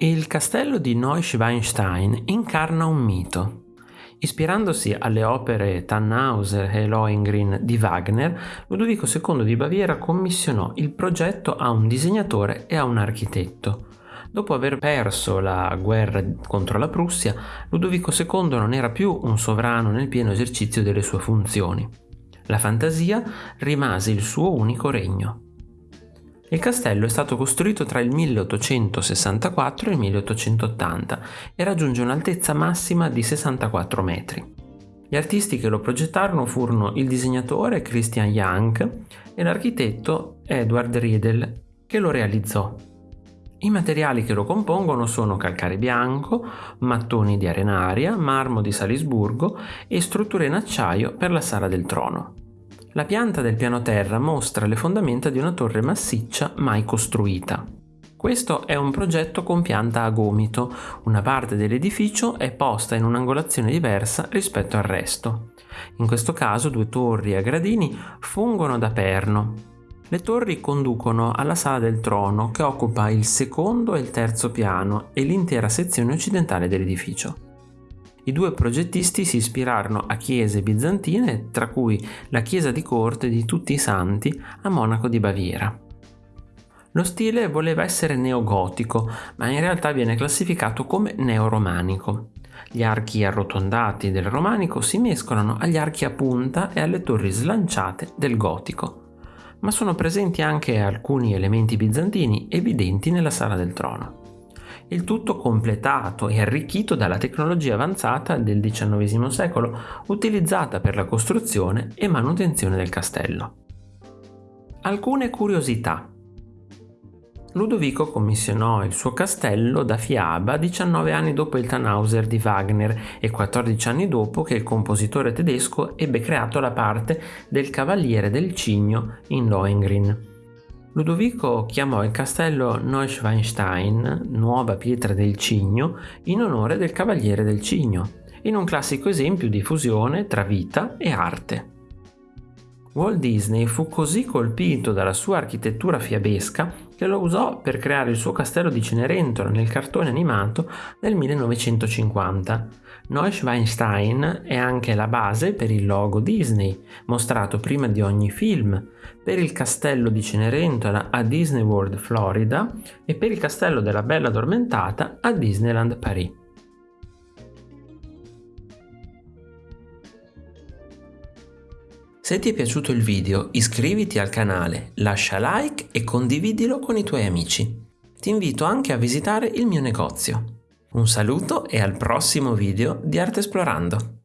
Il castello di Neuschwanstein incarna un mito. Ispirandosi alle opere Tannhauser e Lohengrin di Wagner, Ludovico II di Baviera commissionò il progetto a un disegnatore e a un architetto. Dopo aver perso la guerra contro la Prussia, Ludovico II non era più un sovrano nel pieno esercizio delle sue funzioni. La fantasia rimase il suo unico regno. Il castello è stato costruito tra il 1864 e il 1880 e raggiunge un'altezza massima di 64 metri. Gli artisti che lo progettarono furono il disegnatore Christian Young e l'architetto Edward Riedel che lo realizzò. I materiali che lo compongono sono calcare bianco, mattoni di arenaria, marmo di Salisburgo e strutture in acciaio per la sala del trono. La pianta del piano terra mostra le fondamenta di una torre massiccia mai costruita. Questo è un progetto con pianta a gomito, una parte dell'edificio è posta in un'angolazione diversa rispetto al resto. In questo caso due torri a gradini fungono da perno. Le torri conducono alla sala del trono che occupa il secondo e il terzo piano e l'intera sezione occidentale dell'edificio. I due progettisti si ispirarono a chiese bizantine, tra cui la chiesa di corte di tutti i santi a Monaco di Baviera. Lo stile voleva essere neogotico, ma in realtà viene classificato come neoromanico. Gli archi arrotondati del romanico si mescolano agli archi a punta e alle torri slanciate del gotico, ma sono presenti anche alcuni elementi bizantini evidenti nella sala del trono il tutto completato e arricchito dalla tecnologia avanzata del XIX secolo utilizzata per la costruzione e manutenzione del castello. Alcune curiosità. Ludovico commissionò il suo castello da fiaba 19 anni dopo il Tannhauser di Wagner e 14 anni dopo che il compositore tedesco ebbe creato la parte del Cavaliere del Cigno in Lohengrin. Ludovico chiamò il castello Neuschwanstein, nuova pietra del cigno, in onore del Cavaliere del Cigno, in un classico esempio di fusione tra vita e arte. Walt Disney fu così colpito dalla sua architettura fiabesca che lo usò per creare il suo castello di Cenerentola nel cartone animato del 1950. Neuschwanstein è anche la base per il logo Disney, mostrato prima di ogni film, per il castello di Cenerentola a Disney World Florida e per il castello della Bella Addormentata a Disneyland Paris. Se ti è piaciuto il video iscriviti al canale, lascia like e condividilo con i tuoi amici. Ti invito anche a visitare il mio negozio. Un saluto e al prossimo video di Arte Esplorando!